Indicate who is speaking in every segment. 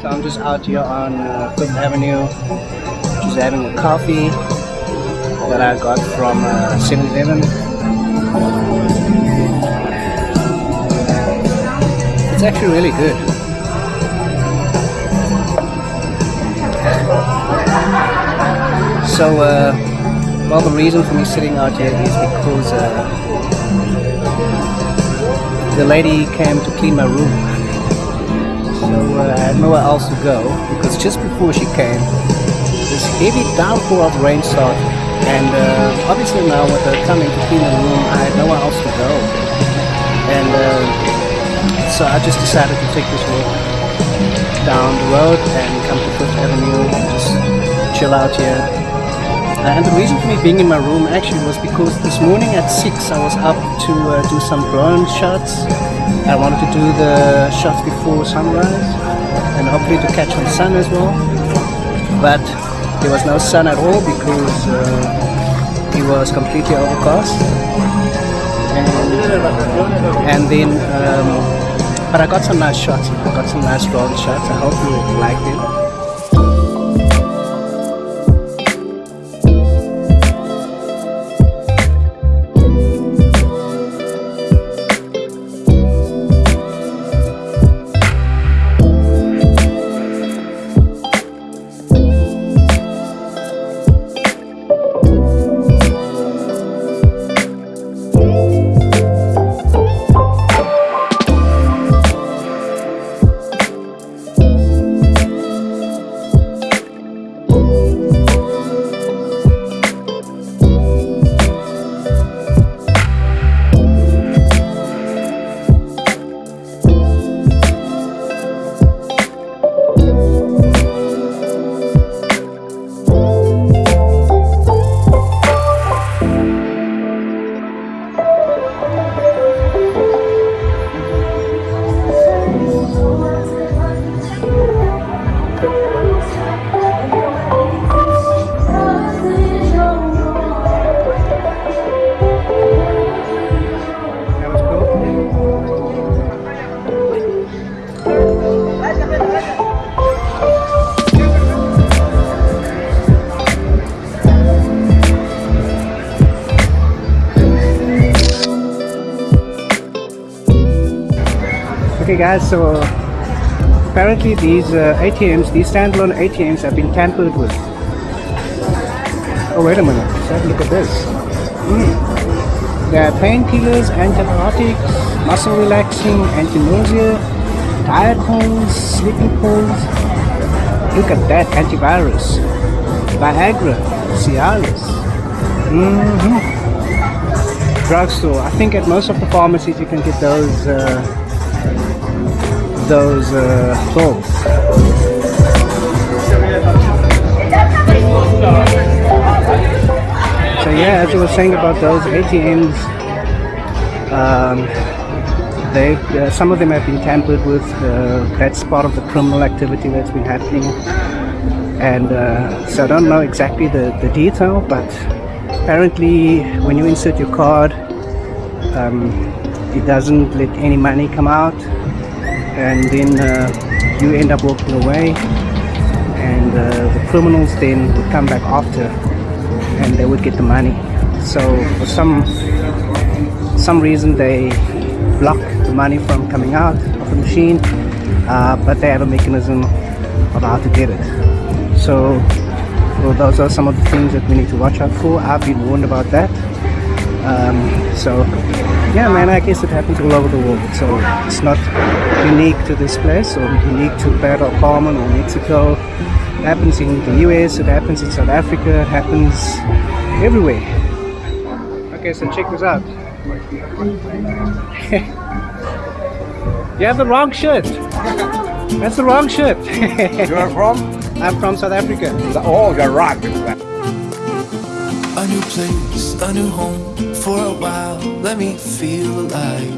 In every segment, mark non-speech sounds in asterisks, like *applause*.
Speaker 1: So I'm just out here on uh, Fifth Avenue, just having a coffee that I got from uh, 7-Eleven. It's actually really good. So, uh, well, the reason for me sitting out here is because uh, the lady came to clean my room. So I had nowhere else to go because just before she came, this heavy downpour of rain started. And uh, obviously now with her coming to clean the room, I had nowhere else to go. And uh, so I just decided to take this walk down the road and come to Fifth Avenue and just chill out here. And the reason for me being in my room actually was because this morning at 6 I was up to uh, do some drone shots. I wanted to do the shots before sunrise and hopefully to catch some sun as well. But there was no sun at all because uh, it was completely overcast. And, and then, um, but I got some nice shots. I got some nice drone shots. I hope you liked it. Okay guys, so apparently these uh, ATMs, these standalone ATMs have been tampered with. Oh wait a minute, let's have a look at this. Mm. There are painkillers, antibiotics, muscle relaxing, anti-nausea, diet pills, sleeping pills. Look at that, antivirus, Viagra, Cialis. Mm -hmm. Drugstore. I think at most of the pharmacies you can get those uh, those uh, clothes. So yeah, as I was saying about those ATMs, um, they uh, some of them have been tampered with. Uh, that's part of the criminal activity that's been happening, and uh, so I don't know exactly the the detail, but apparently when you insert your card, um, it doesn't let any money come out. And then uh, you end up walking away. And uh, the criminals then would come back after and they would get the money. So for some some reason they block the money from coming out of the machine uh, but they have a mechanism of how to get it. So well, those are some of the things that we need to watch out for. I've been warned about that um, so yeah man I guess it happens all over the world. So it's not unique to this place or unique to del Carmen or Mexico. It happens in the US it happens in South Africa it happens everywhere. Okay so check this out. *laughs* You have the wrong shirt. That's the wrong shirt.
Speaker 2: You're from? *laughs*
Speaker 1: I'm from South Africa.
Speaker 2: Oh you're right
Speaker 3: new place, a new home For a while, let me feel alive.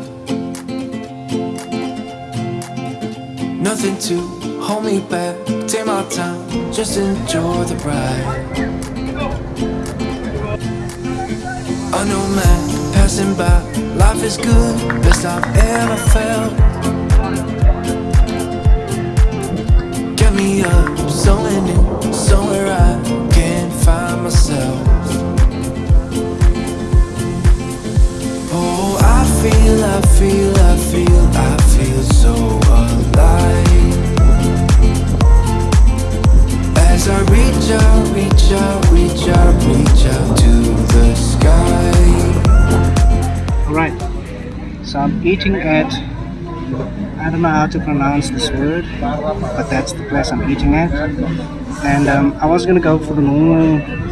Speaker 3: Nothing to hold me back. Take my time, just enjoy the ride. A new man passing by Life is good, best I've ever felt feel, I feel, I feel so alive. As I reach out, reach out, reach out, reach out to the sky.
Speaker 1: Alright, so I'm eating at, I don't know how to pronounce this word, but that's the place I'm eating at. And um, I was gonna go for the normal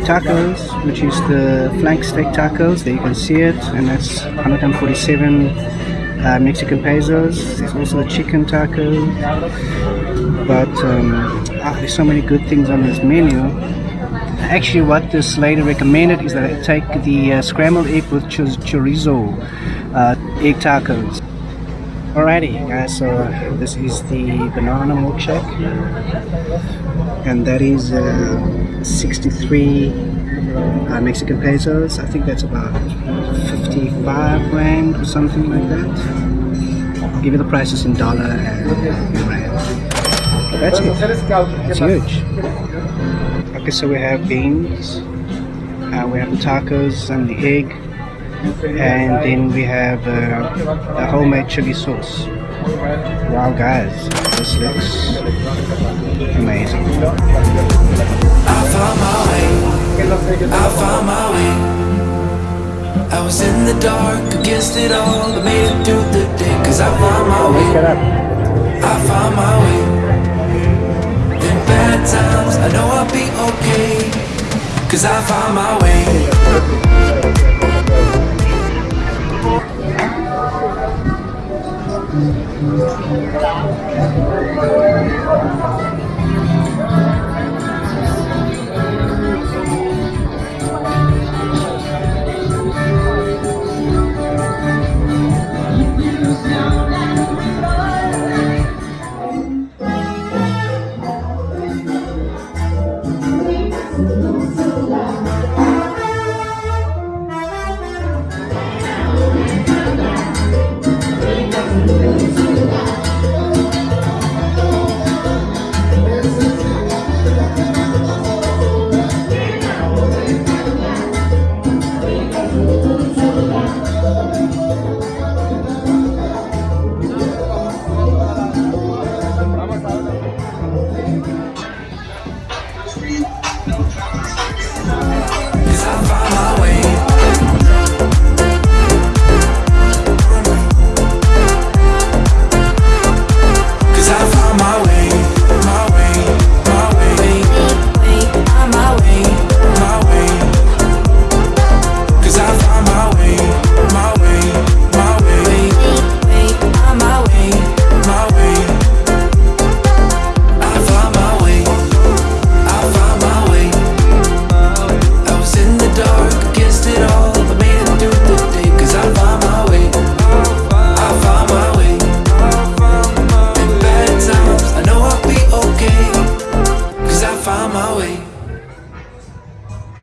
Speaker 1: tacos, which is the flank steak tacos. There you can see it, and that's 147 uh, Mexican pesos. There's also a chicken taco, but um, ah, there's so many good things on this menu. Actually, what this lady recommended is that I take the uh, scrambled egg with chorizo uh, egg tacos. Alrighty, guys. So this is the banana milkshake, and that is uh, 63 uh, Mexican pesos. I think that's about 55 rand or something like that. I'll give you the prices in dollar and rand. That's it. It's huge. Okay, so we have beans, uh, we have the tacos and the egg, and then we have uh, the homemade chili sauce. Wow, guys, this looks amazing.
Speaker 3: I found my way. I found my way. I was in the dark against it all, but made it through the day. Cause I found my way.
Speaker 1: Up.
Speaker 3: I found my way. In bad times, I know I'll be okay. Cause I found my way. Street.